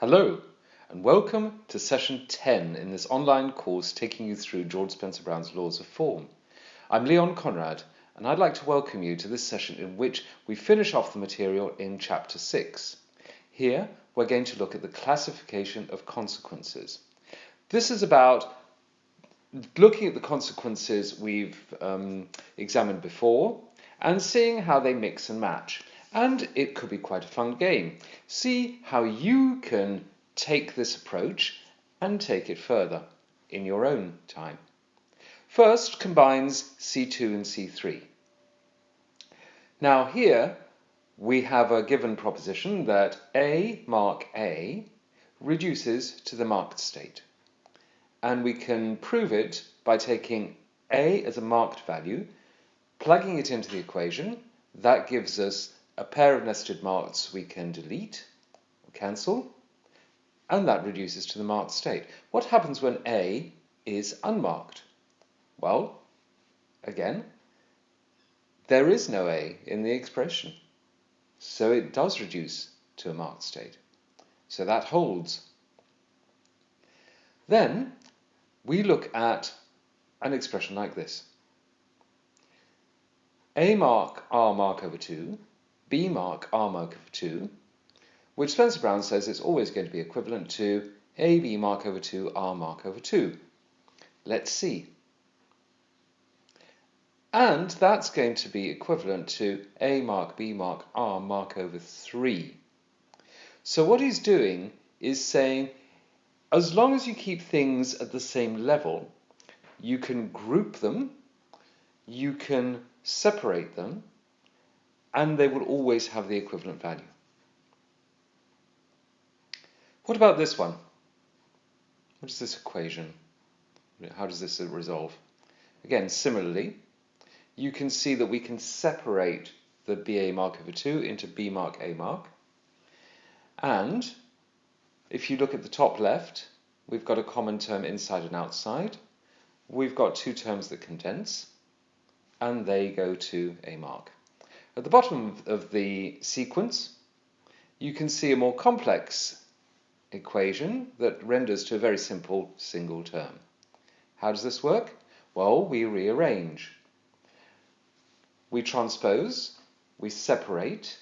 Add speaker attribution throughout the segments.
Speaker 1: Hello, and welcome to session 10 in this online course taking you through George Spencer Brown's Laws of Form. I'm Leon Conrad, and I'd like to welcome you to this session in which we finish off the material in chapter 6. Here, we're going to look at the classification of consequences. This is about looking at the consequences we've um, examined before and seeing how they mix and match. And it could be quite a fun game. See how you can take this approach and take it further in your own time. First combines C2 and C3. Now here we have a given proposition that A mark A reduces to the marked state. And we can prove it by taking A as a marked value, plugging it into the equation. That gives us a pair of nested marks we can delete or cancel, and that reduces to the marked state. What happens when A is unmarked? Well, again, there is no A in the expression, so it does reduce to a marked state. So that holds. Then we look at an expression like this. A mark R mark over 2 B mark R mark over 2, which Spencer Brown says is always going to be equivalent to AB mark over 2 R mark over 2. Let's see. And that's going to be equivalent to A mark B mark R mark over 3. So what he's doing is saying, as long as you keep things at the same level, you can group them, you can separate them, and they will always have the equivalent value. What about this one? What is this equation? How does this resolve? Again, similarly, you can see that we can separate the BA mark over 2 into B mark A mark. And if you look at the top left, we've got a common term inside and outside. We've got two terms that condense, and they go to A mark. At the bottom of the sequence, you can see a more complex equation that renders to a very simple single term. How does this work? Well, we rearrange. We transpose, we separate,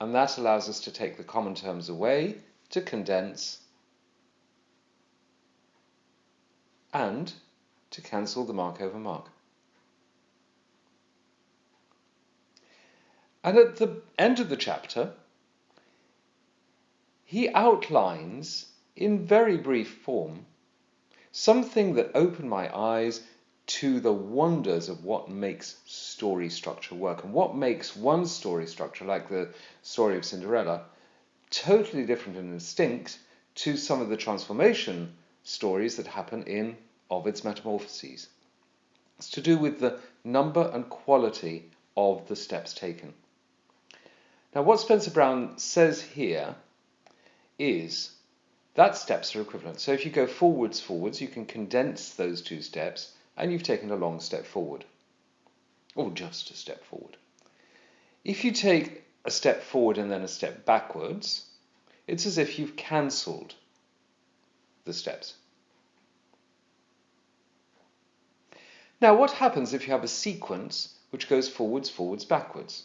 Speaker 1: and that allows us to take the common terms away to condense and to cancel the mark over mark. And at the end of the chapter, he outlines in very brief form something that opened my eyes to the wonders of what makes story structure work and what makes one story structure, like the story of Cinderella, totally different and distinct to some of the transformation stories that happen in Ovid's Metamorphoses. It's to do with the number and quality of the steps taken. Now what Spencer Brown says here is that steps are equivalent. So if you go forwards, forwards, you can condense those two steps and you've taken a long step forward, or just a step forward. If you take a step forward and then a step backwards, it's as if you've cancelled the steps. Now what happens if you have a sequence which goes forwards, forwards, backwards?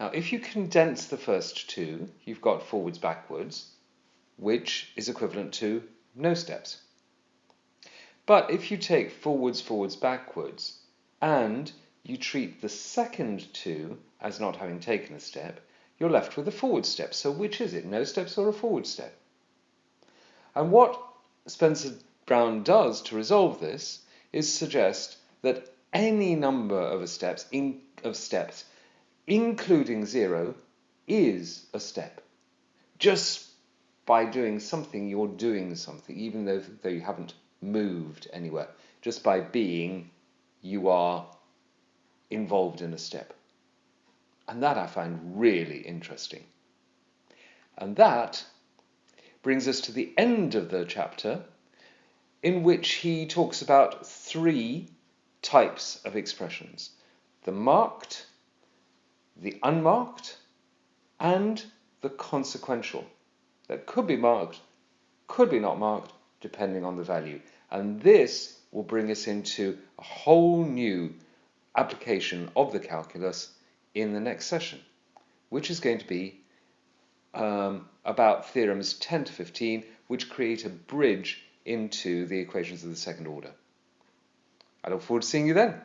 Speaker 1: Now, if you condense the first two, you've got forwards, backwards, which is equivalent to no steps. But if you take forwards, forwards, backwards, and you treat the second two as not having taken a step, you're left with a forward step. So which is it, no steps or a forward step? And what Spencer Brown does to resolve this is suggest that any number of steps, in, of steps including zero, is a step. Just by doing something, you're doing something, even though, though you haven't moved anywhere. Just by being, you are involved in a step. And that I find really interesting. And that brings us to the end of the chapter, in which he talks about three types of expressions the marked, the unmarked, and the consequential. that could be marked, could be not marked, depending on the value. And this will bring us into a whole new application of the calculus in the next session, which is going to be um, about theorems 10 to 15, which create a bridge into the equations of the second order. I look forward to seeing you then.